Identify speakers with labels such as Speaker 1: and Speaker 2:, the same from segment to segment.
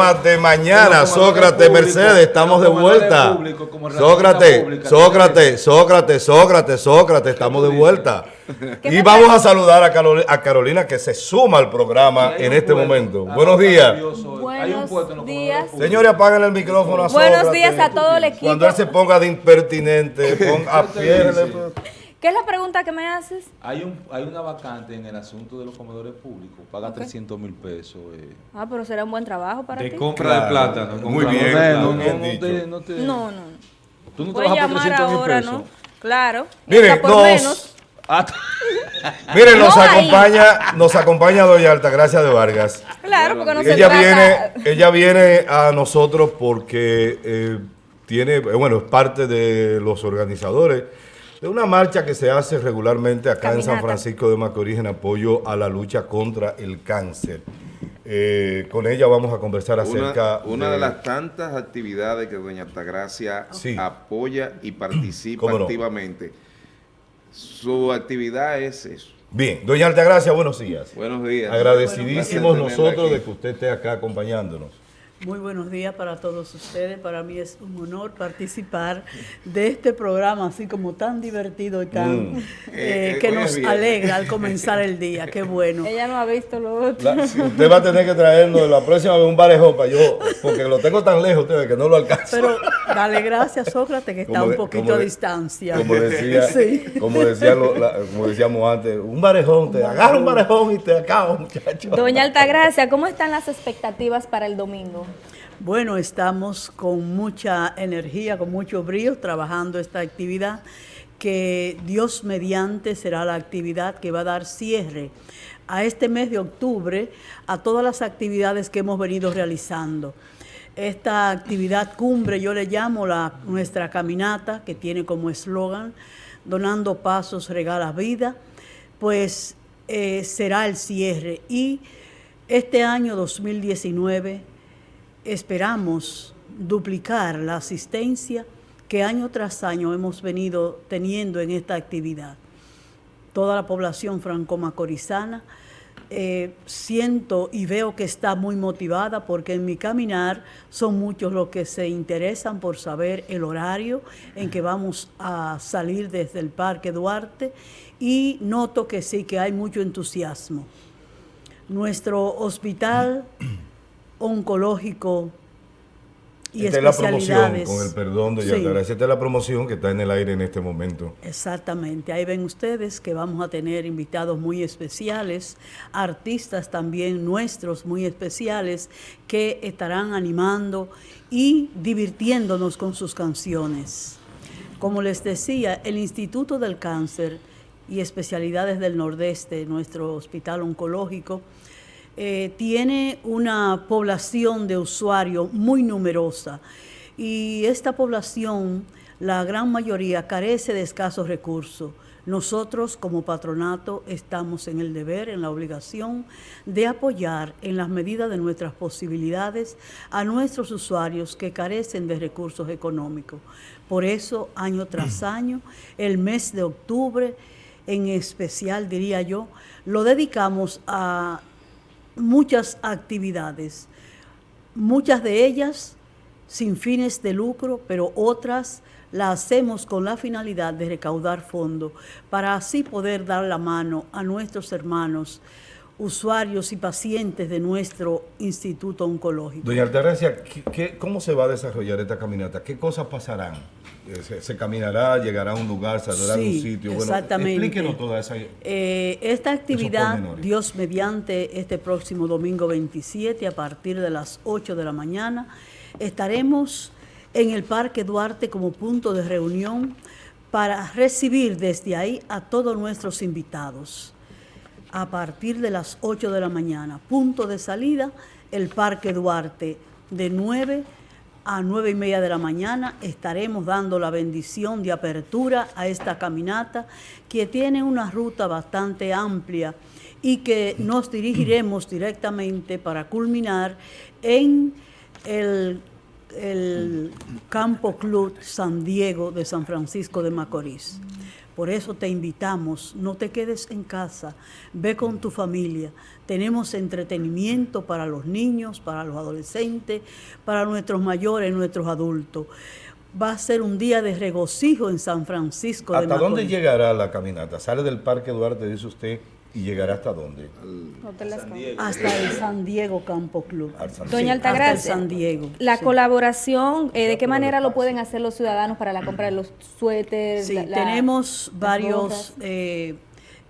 Speaker 1: programa de mañana. Sócrates, Mercedes, estamos de vuelta. Sócrates, Sócrates, Sócrates, Sócrates, Sócrates, estamos de vuelta. Y vamos a saludar a Carolina, que se suma al programa en este momento. Buenos días.
Speaker 2: Buenos días.
Speaker 1: Señores, apaguen el micrófono a
Speaker 2: Buenos días a todo el equipo.
Speaker 1: Cuando él se ponga de impertinente, ponga a pie.
Speaker 2: ¿Qué es la pregunta que me haces?
Speaker 3: Hay un hay una vacante en el asunto de los comedores públicos. Paga 300 mil pesos. Eh.
Speaker 2: Ah, pero será un buen trabajo para
Speaker 3: de
Speaker 2: ti.
Speaker 3: De compra de plátano.
Speaker 1: Muy bien.
Speaker 2: No,
Speaker 1: no,
Speaker 2: no, no, no.
Speaker 3: Tú no trabajas por 300 mil pesos. ¿no?
Speaker 2: Claro.
Speaker 1: Mire, por nos, menos. Nos acompaña, nos acompaña Doña Altagracia de Vargas.
Speaker 2: Claro, porque no
Speaker 1: ella viene, ella viene a nosotros porque eh, tiene, eh, bueno, es parte de los organizadores de una marcha que se hace regularmente acá en San Francisco de Macorís en apoyo a la lucha contra el cáncer. Eh, con ella vamos a conversar acerca
Speaker 4: una, de... las tantas actividades que doña Altagracia apoya y participa activamente. Su actividad es eso.
Speaker 1: Bien, doña Altagracia, buenos días.
Speaker 4: Buenos días.
Speaker 1: Agradecidísimos nosotros de que usted esté acá acompañándonos.
Speaker 5: Muy buenos días para todos ustedes. Para mí es un honor participar de este programa así como tan divertido y tan mm. eh, eh, que nos alegra al comenzar el día. Qué bueno.
Speaker 2: Ella no ha visto lo otro.
Speaker 1: usted va a tener que traernos la próxima vez un barejón para yo, porque lo tengo tan lejos ustedes que no lo alcanzo.
Speaker 5: Pero dale gracias, Sócrates, que está un poquito a distancia.
Speaker 1: Como, decía, como, decía como decíamos antes, un barejón, te agarra un barejón y te acabo, muchachos.
Speaker 2: Doña Altagracia, ¿cómo están las expectativas para el domingo?
Speaker 5: Bueno, estamos con mucha energía, con mucho brío, trabajando esta actividad que Dios mediante será la actividad que va a dar cierre a este mes de octubre a todas las actividades que hemos venido realizando. Esta actividad cumbre yo le llamo la, nuestra caminata, que tiene como eslogan, donando pasos regala vida, pues eh, será el cierre. Y este año 2019 esperamos duplicar la asistencia que año tras año hemos venido teniendo en esta actividad. Toda la población franco-macorizana eh, siento y veo que está muy motivada porque en mi caminar son muchos los que se interesan por saber el horario en que vamos a salir desde el Parque Duarte y noto que sí, que hay mucho entusiasmo. Nuestro hospital oncológico y
Speaker 1: esta es la promoción, con el perdón de sí. Esta es la promoción que está en el aire en este momento.
Speaker 5: Exactamente. Ahí ven ustedes que vamos a tener invitados muy especiales, artistas también nuestros muy especiales, que estarán animando y divirtiéndonos con sus canciones. Como les decía, el Instituto del Cáncer y Especialidades del Nordeste, nuestro hospital oncológico, eh, tiene una población de usuarios muy numerosa y esta población, la gran mayoría, carece de escasos recursos. Nosotros como patronato estamos en el deber, en la obligación de apoyar en las medidas de nuestras posibilidades a nuestros usuarios que carecen de recursos económicos. Por eso, año tras año, el mes de octubre, en especial diría yo, lo dedicamos a muchas actividades, muchas de ellas sin fines de lucro, pero otras las hacemos con la finalidad de recaudar fondos para así poder dar la mano a nuestros hermanos usuarios y pacientes de nuestro instituto oncológico.
Speaker 1: Doña Altagracia, cómo se va a desarrollar esta caminata? ¿Qué cosas pasarán? Eh, ¿Se, caminará, llegará a un lugar, saldrá a un sitio?
Speaker 5: Bueno, exactamente.
Speaker 1: explíquenos toda esa...
Speaker 5: Eh, esta actividad, Dios mediante, este próximo domingo 27, a partir de las 8 de la mañana, estaremos en el Parque Duarte como punto de reunión para recibir desde ahí a todos nuestros invitados a partir de las 8 de la mañana. Punto de salida, el Parque Duarte, de 9 a 9 y media de la mañana estaremos dando la bendición de apertura a esta caminata que tiene una ruta bastante amplia y que nos dirigiremos directamente para culminar en el, el Campo Club San Diego de San Francisco de Macorís. Por eso te invitamos, no te quedes en casa, ve con tu familia. Tenemos entretenimiento para los niños, para los adolescentes, para nuestros mayores, nuestros adultos. Va a ser un día de regocijo en San Francisco
Speaker 1: ¿Hasta dónde llegará la caminata? Sale del Parque Duarte, dice usted, ¿Y llegará hasta dónde?
Speaker 5: hasta el San Diego Campo Club.
Speaker 2: Doña Altagracia, San Diego. La colaboración, eh, ¿de qué manera lo pueden hacer los ciudadanos para la compra de los suéteres?
Speaker 5: Sí, tenemos varios eh,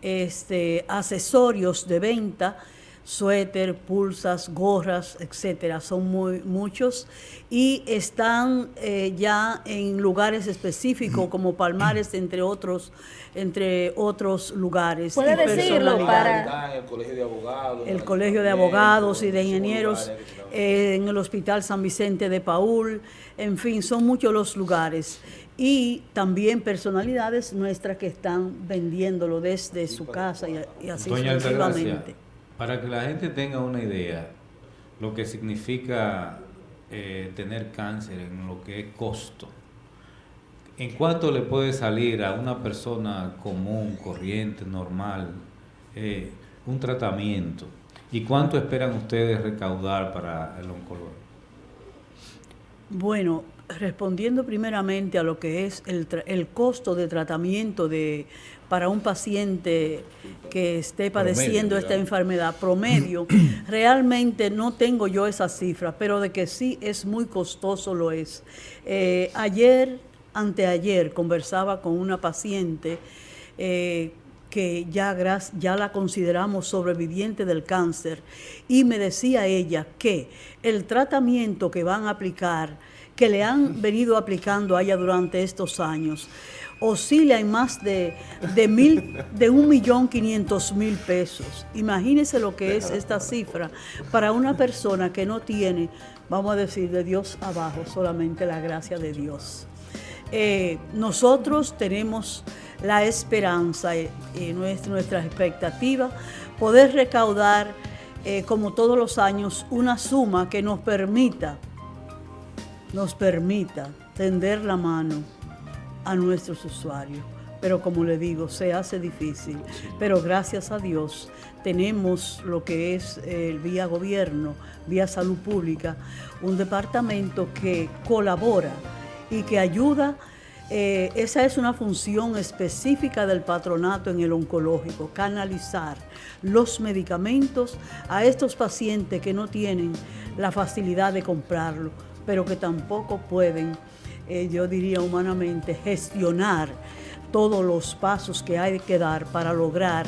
Speaker 5: este, accesorios de venta suéter, pulsas, gorras, etcétera. Son muy muchos y están eh, ya en lugares específicos como Palmares, entre otros, entre otros lugares.
Speaker 2: Puede decirlo para
Speaker 3: el colegio de abogados,
Speaker 5: el colegio de abogados y de ingenieros, eh, en el Hospital San Vicente de Paul, en fin, son muchos los lugares y también personalidades nuestras que están vendiéndolo desde su casa y, así sucesivamente.
Speaker 6: Para que la gente tenga una idea, lo que significa eh, tener cáncer en lo que es costo. ¿En cuánto le puede salir a una persona común, corriente, normal, eh, un tratamiento? ¿Y cuánto esperan ustedes recaudar para el oncológico?
Speaker 5: Bueno, respondiendo primeramente a lo que es el, el costo de tratamiento de para un paciente que esté padeciendo esta enfermedad promedio, realmente no tengo yo esa cifra, pero de que sí es muy costoso lo es. Eh, ayer, anteayer, conversaba con una paciente eh, que ya, ya la consideramos sobreviviente del cáncer y me decía ella que el tratamiento que van a aplicar, que le han venido aplicando a ella durante estos años, oscila en más de, de, mil, de un millón quinientos mil pesos. Imagínese lo que es esta cifra para una persona que no tiene, vamos a decir, de Dios abajo, solamente la gracia de Dios. Eh, nosotros tenemos la esperanza y, nuestra, nuestra, expectativa poder recaudar, eh, como todos los años, una suma que nos permita, nos permita tender la mano a nuestros usuarios. Pero como le digo, se hace difícil. Pero gracias a Dios tenemos lo que es el vía gobierno, vía salud pública, un departamento que colabora y que ayuda. Eh, esa es una función específica del patronato en el oncológico, canalizar los medicamentos a estos pacientes que no tienen la facilidad de comprarlo, pero que tampoco pueden eh, yo diría humanamente, gestionar todos los pasos que hay que dar para lograr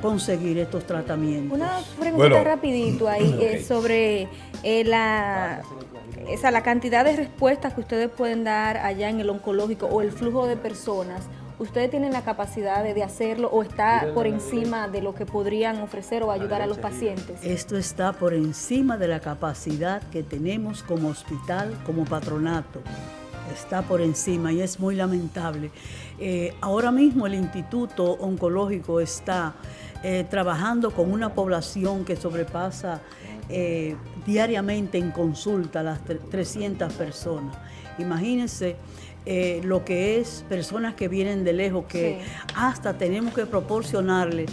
Speaker 5: conseguir estos tratamientos.
Speaker 2: Una pregunta rapidito ahí eh, sobre eh, la, esa, la cantidad de respuestas que ustedes pueden dar allá en el oncológico o el flujo de personas. ¿Ustedes tienen la capacidad de, de hacerlo o está por encima de lo que podrían ofrecer o ayudar a los pacientes?
Speaker 5: Esto está por encima de la capacidad que tenemos como hospital, como patronato está por encima y es muy lamentable. Eh, ahora mismo el Instituto Oncológico está eh, trabajando con una población que sobrepasa eh, diariamente en consulta las 300 personas. Imagínense lo que es personas que vienen de lejos, que hasta tenemos que proporcionarle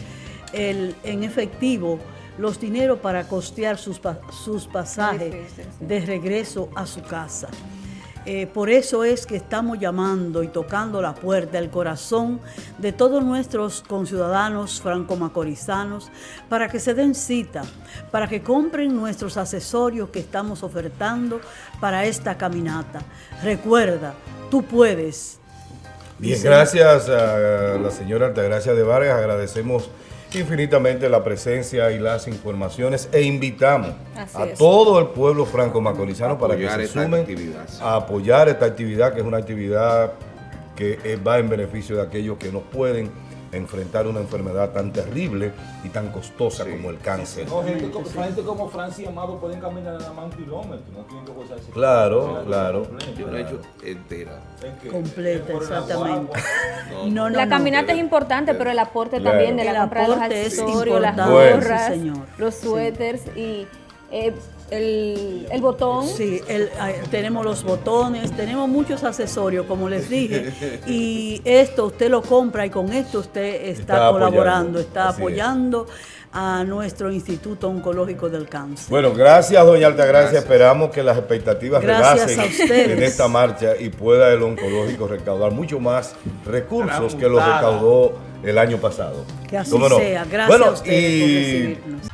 Speaker 5: el, en efectivo los dineros para costear sus, sus pasajes de regreso a su casa. Eh, por eso es que estamos llamando y tocando la puerta, el corazón de todos nuestros conciudadanos franco-macorizanos para que se den cita, para que compren nuestros accesorios que estamos ofertando para esta caminata. Recuerda, tú puedes.
Speaker 1: Bien, gracias a la señora Altagracia de Vargas, agradecemos infinitamente la presencia y las informaciones e invitamos a todo el pueblo franco-macorizano para que se sumen a apoyar esta actividad, que es una actividad que eh, va en beneficio de aquellos que no pueden enfrentar una enfermedad tan terrible y tan costosa como el cáncer.
Speaker 3: No, gente, como, gente como Francia y Amado pueden caminar nada más un kilómetro, no tienen que gozar
Speaker 1: Claro, claro.
Speaker 4: Yo lo he hecho entera.
Speaker 5: Completa, exactamente.
Speaker 2: No, la caminata es importante, pero el aporte también de la compra de los accesorios, las gorras, los suéteres y eh, el, el, botón.
Speaker 5: Sí, el, tenemos los botones, tenemos muchos accesorios, como les dije. y esto usted lo compra y con esto usted está, colaborando, está apoyando a nuestro Instituto Oncológico del Cáncer.
Speaker 1: Bueno, gracias, doña Altagracia. Esperamos que las expectativas rebasen en esta marcha y pueda el oncológico recaudar mucho más recursos que los recaudó el año pasado.
Speaker 5: Que así sea. Gracias a ustedes por recibirnos.